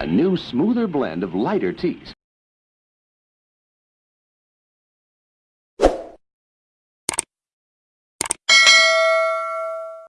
A new, smoother blend of lighter teas.